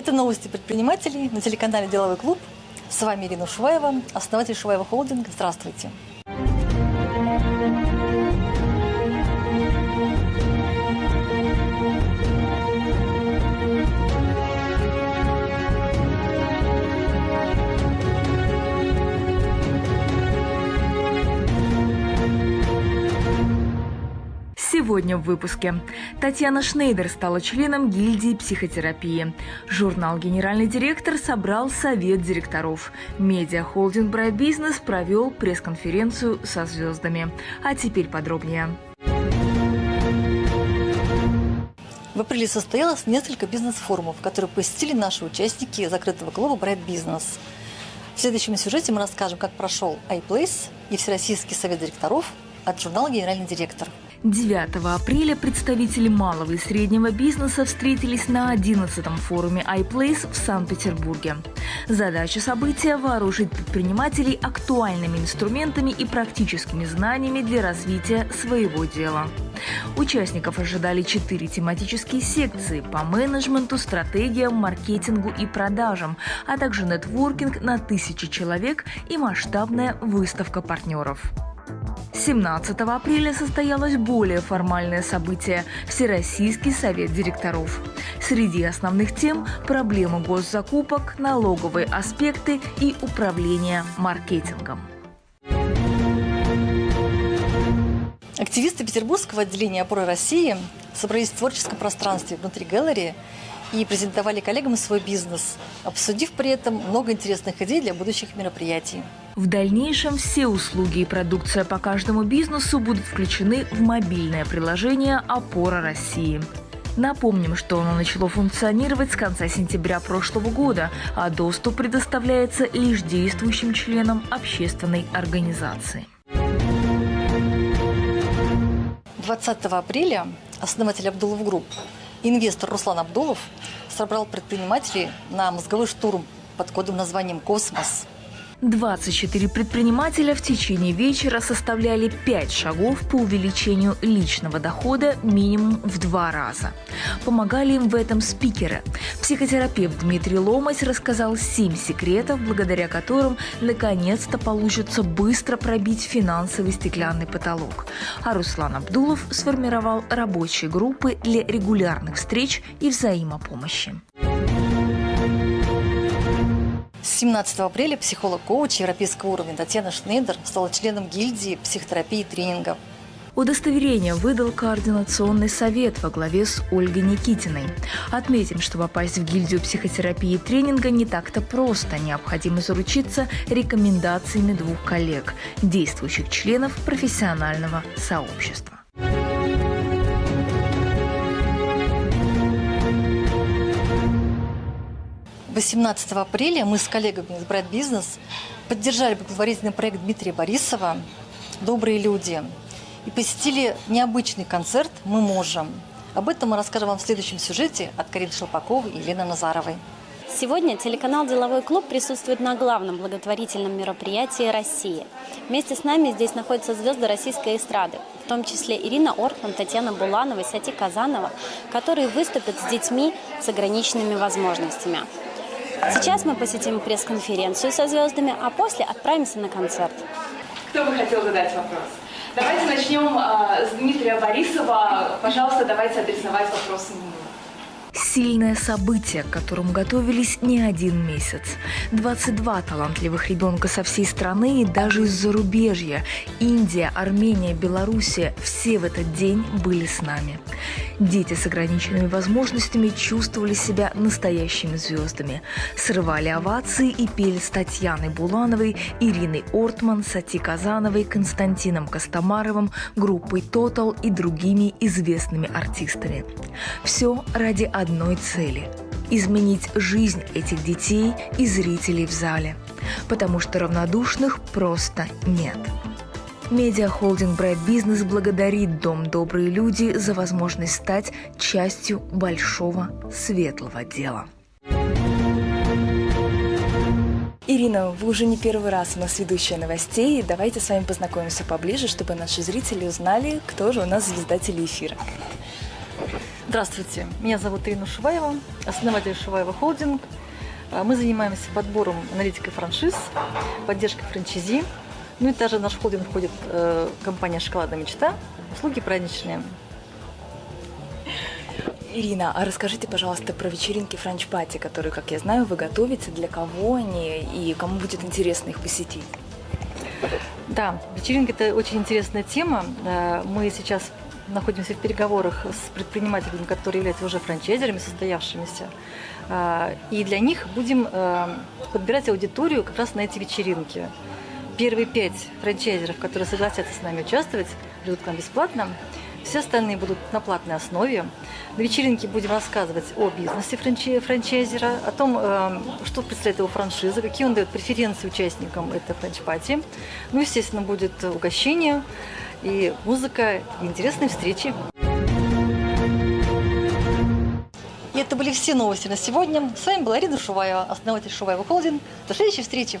Это новости предпринимателей на телеканале «Деловой клуб». С вами Ирина Шуваева, основатель Шуваева Холдинг. Здравствуйте. Сегодня в выпуске. Татьяна Шнейдер стала членом гильдии психотерапии. Журнал «Генеральный директор» собрал совет директоров. Медиа-холдинг «Bright Business» провел пресс-конференцию со звездами. А теперь подробнее. В апреле состоялось несколько бизнес-форумов, которые посетили наши участники закрытого клуба «Bright Business». В следующем сюжете мы расскажем, как прошел iPlace и Всероссийский совет директоров от журнала «Генеральный директор». 9 апреля представители малого и среднего бизнеса встретились на 11-м форуме iPlace в Санкт-Петербурге. Задача события – вооружить предпринимателей актуальными инструментами и практическими знаниями для развития своего дела. Участников ожидали четыре тематические секции по менеджменту, стратегиям, маркетингу и продажам, а также нетворкинг на тысячи человек и масштабная выставка партнеров. 17 апреля состоялось более формальное событие – Всероссийский совет директоров. Среди основных тем – проблемы госзакупок, налоговые аспекты и управление маркетингом. Активисты Петербургского отделения «Опоры России» собрались в творческом пространстве внутри галереи и презентовали коллегам свой бизнес, обсудив при этом много интересных идей для будущих мероприятий. В дальнейшем все услуги и продукция по каждому бизнесу будут включены в мобильное приложение «Опора России». Напомним, что оно начало функционировать с конца сентября прошлого года, а доступ предоставляется лишь действующим членам общественной организации. 20 апреля основатель Абдулов Group, инвестор Руслан Абдулов, собрал предпринимателей на мозговой штурм под кодовым названием «Космос». 24 предпринимателя в течение вечера составляли 5 шагов по увеличению личного дохода минимум в два раза. Помогали им в этом спикеры. Психотерапевт Дмитрий Ломать рассказал 7 секретов, благодаря которым наконец-то получится быстро пробить финансовый стеклянный потолок. А Руслан Абдулов сформировал рабочие группы для регулярных встреч и взаимопомощи. 17 апреля психолог-коуч европейского уровня Татьяна Шнейдер стала членом гильдии психотерапии и тренингов. Удостоверение выдал Координационный совет во главе с Ольгой Никитиной. Отметим, что попасть в гильдию психотерапии и тренинга не так-то просто. Необходимо заручиться рекомендациями двух коллег, действующих членов профессионального сообщества. 18 апреля мы с коллегами из Брайт Бизнес поддержали благотворительный проект Дмитрия Борисова «Добрые люди» и посетили необычный концерт «Мы можем». Об этом мы расскажем вам в следующем сюжете от Карины Шелпаковой и Елены Назаровой. Сегодня телеканал «Деловой клуб» присутствует на главном благотворительном мероприятии России. Вместе с нами здесь находятся звезды российской эстрады, в том числе Ирина Ортман, Татьяна Буланова, Сати Казанова, которые выступят с детьми с ограниченными возможностями. Сейчас мы посетим пресс-конференцию со звездами, а после отправимся на концерт. Кто бы хотел задать вопрос? Давайте начнем э, с Дмитрия Борисова. Пожалуйста, давайте адресовать вопрос ему. Сильное событие, к которому готовились не один месяц. 22 талантливых ребенка со всей страны и даже из зарубежья. Индия, Армения, Белоруссия – все в этот день были с нами. Дети с ограниченными возможностями чувствовали себя настоящими звездами. Срывали овации и пели с Татьяной Булановой, Ириной Ортман, Сати Казановой, Константином Костомаровым, группой «Тотал» и другими известными артистами. Все ради одной цели – изменить жизнь этих детей и зрителей в зале. Потому что равнодушных просто нет. Медиахолдинг Брайт Бизнес благодарит Дом «Добрые люди» за возможность стать частью большого светлого дела. Ирина, вы уже не первый раз у нас ведущая новостей. Давайте с вами познакомимся поближе, чтобы наши зрители узнали, кто же у нас звезда телеэфира. Здравствуйте, меня зовут Ирина Шуваева, основатель Шуваева Холдинг. А, Мы занимаемся подбором аналитикой франшиз, поддержкой франчайзи. Ну и также в наш холдинг входит э, компания «Шоколадная мечта», услуги праздничные. Ирина, а расскажите, пожалуйста, про вечеринки франч-пати, которые, как я знаю, вы готовите, для кого они и кому будет интересно их посетить. Да, вечеринка – это очень интересная тема. Э, Мы сейчас находимся в переговорах с предпринимателями, которые являются уже франчайзерами, состоявшимися. Э, И для них будем э, подбирать аудиторию как раз на эти вечеринки. Первые пять франчайзеров, которые согласятся с нами участвовать, придут к нам бесплатно. Все остальные будут на платной основе. На вечеринке будем рассказывать о бизнесе франчай- франчайзера, о том, э, что представляет его франшиза, какие он дает преференции участникам этой франч-пати. Ну, естественно, будет угощение и музыка, и интересные встречи. И это были все новости на сегодня. С вами была Ирина Шуваева, основатель Шуваева Холдинг. До следующей встречи!